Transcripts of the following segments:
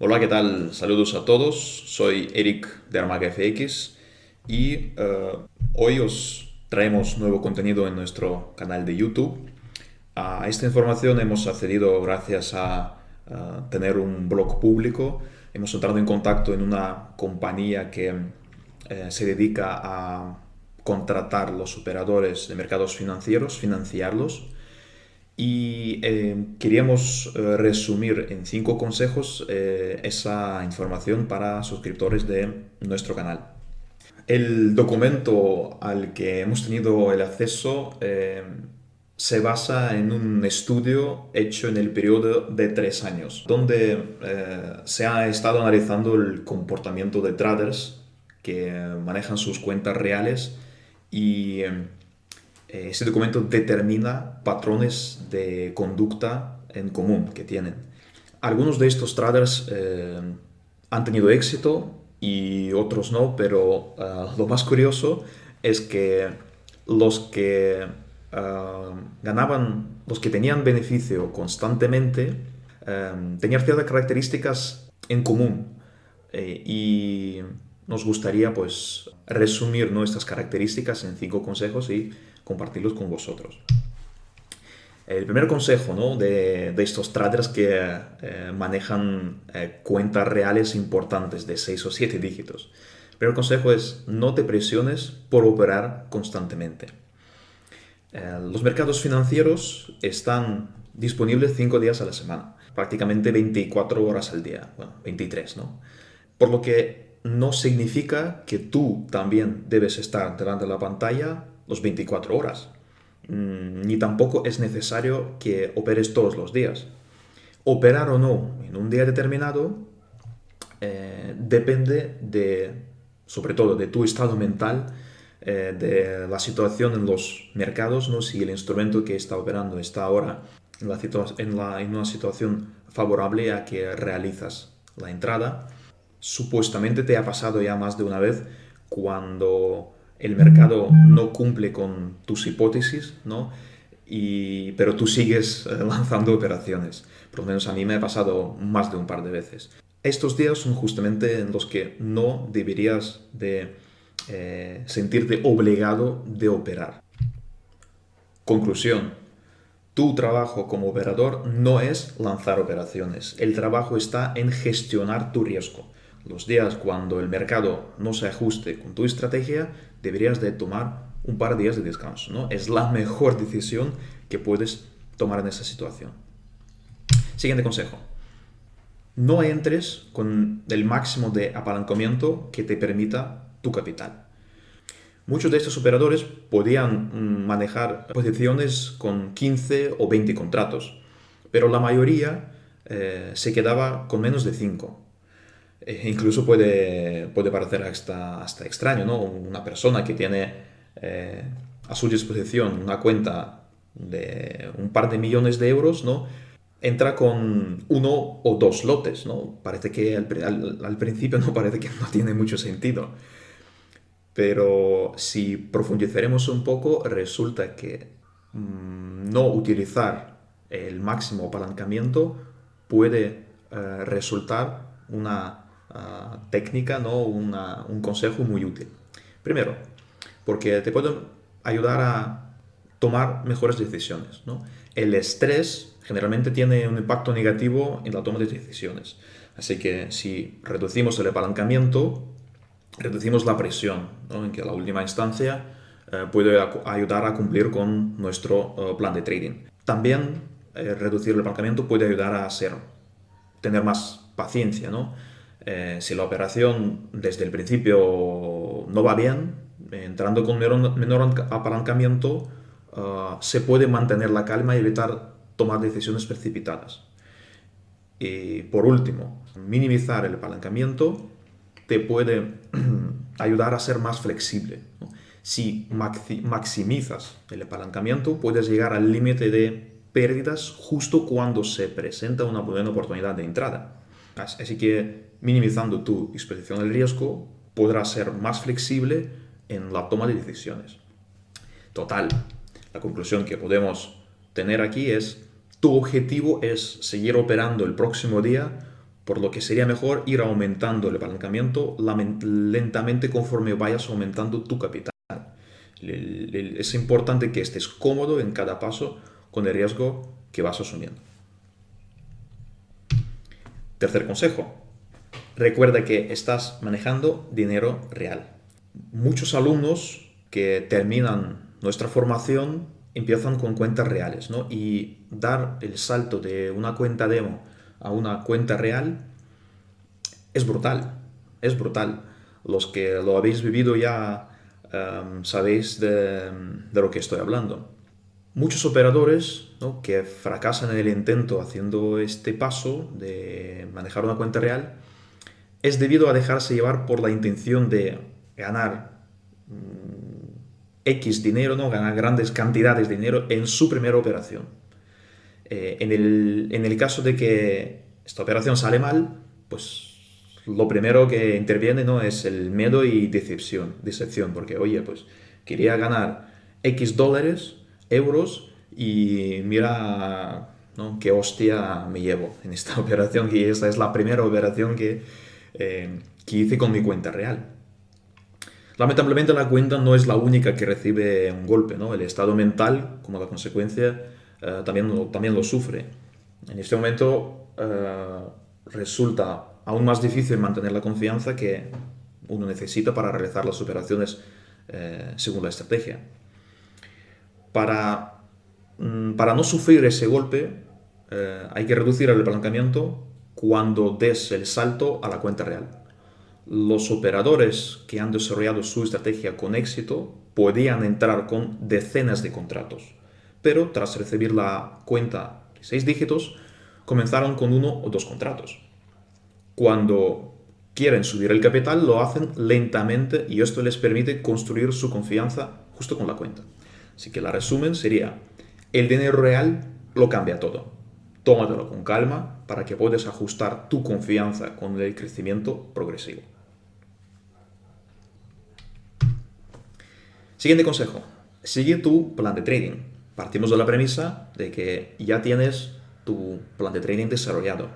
Hola, ¿qué tal? Saludos a todos. Soy Eric de Armaga y eh, hoy os traemos nuevo contenido en nuestro canal de YouTube. A esta información hemos accedido gracias a, tener un blog público. Hemos entrado en contacto en una compañía que eh, se dedica a contratar los operadores de mercados financieros, financiarlos y eh, queríamos eh, resumir en cinco consejos eh, esa información para suscriptores de nuestro canal. El documento al que hemos tenido el acceso se basa en un estudio hecho en el periodo de tres años, donde se ha estado analizando el comportamiento de traders que manejan sus cuentas reales y eh, ese documento determina patrones de conducta en común que tienen. Algunos de estos traders eh, han tenido éxito y otros no, pero eh, lo más curioso es que los que ganaban, los que tenían beneficio constantemente, tenían ciertas características en común y nos gustaría pues resumir nuestras características en cinco consejos y compartirlos con vosotros. El primer consejo ¿no? de, estos traders que eh, manejan eh, cuentas reales importantes de 6 o 7 dígitos. El primer consejo es no te presiones por operar constantemente. Eh, los mercados financieros están disponibles 5 días a la semana, prácticamente 24 horas al día, bueno, 23, ¿no? Por lo que no significa que tú también debes estar delante de la pantalla los 24 horas. Mm, ni tampoco es necesario que operes todos los días. Operar o no en un día determinado eh, depende de, sobre todo, de tu estado mental, eh, de la situación en los mercados, ¿no? si el instrumento que está operando está ahora en, en una situación favorable a que realizas la entrada. Supuestamente te ha pasado ya más de una vez cuando el mercado no cumple con tus hipótesis, ¿no? Y, pero tú sigues eh, lanzando operaciones. Por lo menos a mí me ha pasado más de un par de veces. Estos días son justamente en los que no deberías de eh, sentirte obligado de operar. Conclusión. Tu trabajo como operador no es lanzar operaciones. El trabajo está en gestionar tu riesgo los días cuando el mercado no se ajuste con tu estrategia, deberías de tomar un par de días de descanso. ¿no? Es la mejor decisión que puedes tomar en esa situación. Siguiente consejo. No entres con el máximo de apalancamiento que te permita tu capital. Muchos de estos operadores podían mm, manejar posiciones con 15 o 20 contratos, pero la mayoría eh, se quedaba con menos de 5 eh, incluso puede, puede parecer hasta, hasta extraño, ¿no? Una persona que tiene eh, a su disposición una cuenta de un par de millones de euros, ¿no? Entra con uno o dos lotes, ¿no? Parece que al, principio no parece que no tiene mucho sentido. Pero si profundizaremos un poco, resulta que mm, no utilizar el máximo apalancamiento puede eh, resultar una técnica, ¿no? un consejo muy útil. Primero, porque te puede ayudar a tomar mejores decisiones. El estrés generalmente tiene un impacto negativo en la toma de decisiones. Así que si reducimos el apalancamiento, reducimos la presión, en que la última instancia eh, puede ayudar a cumplir con nuestro eh, plan de trading. También eh, reducir el apalancamiento puede ayudar a hacer, tener más paciencia, ¿no? Eh, si la operación desde el principio no va bien, entrando con menor, apalancamiento, ah, se puede mantener la calma y evitar tomar decisiones precipitadas. Y por último, minimizar el apalancamiento te puede ayudar a ser más flexible. Si maximizas el apalancamiento, puedes llegar al límite de pérdidas justo cuando se presenta una buena oportunidad de entrada. Así que minimizando tu exposición al riesgo, podrás ser más flexible en la toma de decisiones. Total, la conclusión que podemos tener aquí es tu objetivo es seguir operando el próximo día por lo que sería mejor ir aumentando el apalancamiento lentamente conforme vayas aumentando tu capital. Es importante que estés cómodo en cada paso con el riesgo que vas asumiendo. Tercer consejo. Recuerda que estás manejando dinero real. Muchos alumnos que terminan nuestra formación empiezan con cuentas reales, ¿no? Y dar el salto de una cuenta demo a una cuenta real es brutal, es brutal. Los que lo habéis vivido ya em, sabéis de, lo que estoy hablando. Muchos operadores que fracasan en el intento haciendo este paso de manejar una cuenta real es debido a dejarse llevar por la intención de ganar mm, X dinero, ¿no? ganar grandes cantidades de dinero en su primera operación. Eh, en, el, caso de que esta operación sale mal, pues lo primero que interviene ¿no? es el miedo y decepción, decepción, porque oye, pues quería ganar X dólares, euros, y mira ¿no? qué hostia me llevo en esta operación, que esta es la primera operación que, eh, que hice con mi cuenta real. Lamentablemente la cuenta no es la única que recibe un golpe, ¿no? El estado mental, como la consecuencia, eh, también, también lo sufre. En este momento eh, resulta aún más difícil mantener la confianza que uno necesita para realizar las operaciones según la estrategia. Para, mm, para no sufrir ese golpe, hay que reducir el apalancamiento cuando des el salto a la cuenta real los operadores que han desarrollado su estrategia con éxito podían entrar con decenas de contratos, pero tras recibir la cuenta de seis dígitos, comenzaron con uno o dos contratos. Cuando quieren subir el capital, lo hacen lentamente y esto les permite construir su confianza justo con la cuenta. Así que la resumen sería, el dinero real lo cambia todo. Tómatelo con calma para que puedas ajustar tu confianza con el crecimiento progresivo. Siguiente consejo. Sigue tu plan de trading. Partimos de la premisa de que ya tienes tu plan de trading desarrollado.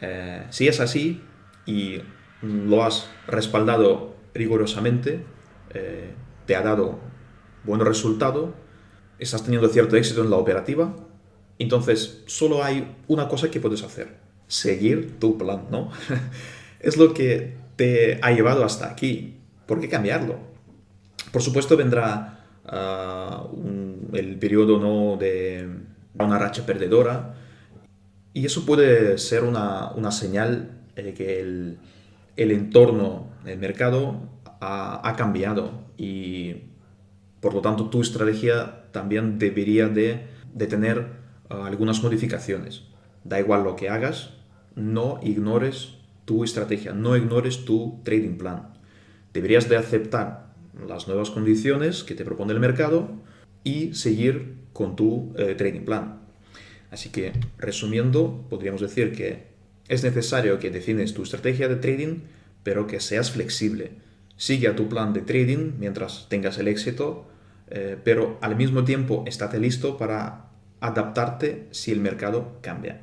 Eh, si es así y lo has respaldado rigurosamente, eh, te ha dado buen resultado, estás teniendo cierto éxito en la operativa, entonces solo hay una cosa que puedes hacer, seguir tu plan, ¿no? es lo que te ha llevado hasta aquí. ¿Por qué cambiarlo? Por supuesto vendrá ah, el periodo ¿no? de una racha perdedora y eso puede ser una, señal de que el, entorno del mercado ha, cambiado y por lo tanto tu estrategia también debería de, tener ah, algunas modificaciones. Da igual lo que hagas, no ignores tu estrategia, no ignores tu trading plan. Deberías de aceptar las nuevas condiciones que te propone el mercado y seguir con tu eh, trading plan. Así que, resumiendo, podríamos decir que es necesario que defines tu estrategia de trading, pero que seas flexible. Sigue a tu plan de trading mientras tengas el éxito, eh, pero al mismo tiempo estate listo para adaptarte si el mercado cambia.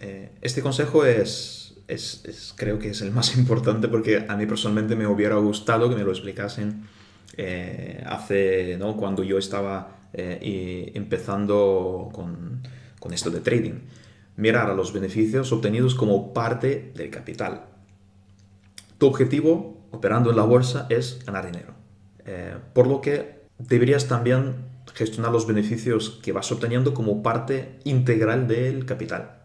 Eh, este consejo es es, creo que es el más importante porque a mí personalmente me hubiera gustado que me lo explicasen eh, hace, ¿no? Cuando yo estaba eh, empezando con, con esto de trading. Mirar a los beneficios obtenidos como parte del capital. Tu objetivo operando en la bolsa es ganar dinero. Eh, por lo que deberías también gestionar los beneficios que vas obteniendo como parte integral del capital.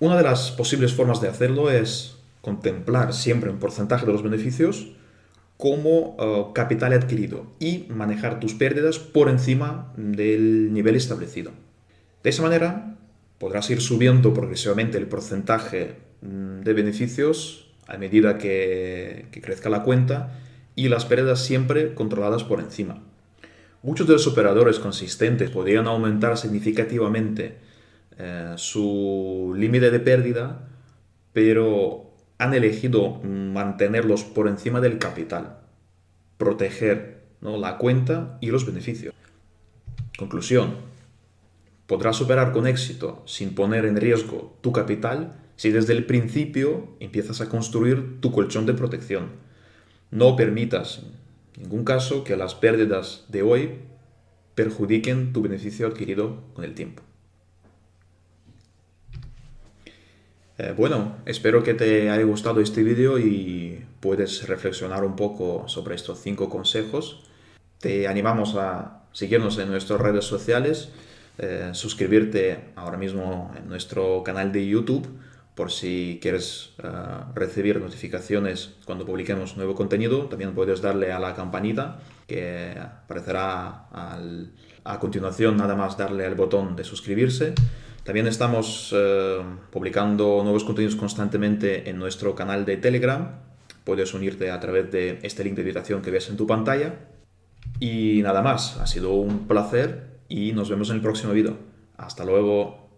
Una de las posibles formas de hacerlo es contemplar siempre un porcentaje de los beneficios como eh, capital adquirido y manejar tus pérdidas por encima del nivel establecido. De esa manera podrás ir subiendo progresivamente el porcentaje mm, de beneficios a medida que, crezca la cuenta y las pérdidas siempre controladas por encima. Muchos de los operadores consistentes podrían aumentar significativamente eh, su límite de pérdida, pero han elegido mantenerlos por encima del capital, proteger la cuenta y los beneficios. Conclusión, podrás superar con éxito sin poner en riesgo tu capital si desde el principio empiezas a construir tu colchón de protección. No permitas en ningún caso que las pérdidas de hoy perjudiquen tu beneficio adquirido con el tiempo. Eh, bueno, espero que te haya gustado este vídeo y puedes reflexionar un poco sobre estos cinco consejos. Te animamos a seguirnos en nuestras redes sociales, eh, suscribirte ahora mismo en nuestro canal de YouTube por si quieres eh, recibir notificaciones cuando publiquemos nuevo contenido. También puedes darle a la campanita que aparecerá a continuación, nada más darle al botón de suscribirse. También estamos eh, publicando nuevos contenidos constantemente en nuestro canal de Telegram. Puedes unirte a través de este link de invitación que ves en tu pantalla. Y nada más, ha sido un placer y nos vemos en el próximo vídeo. Hasta luego.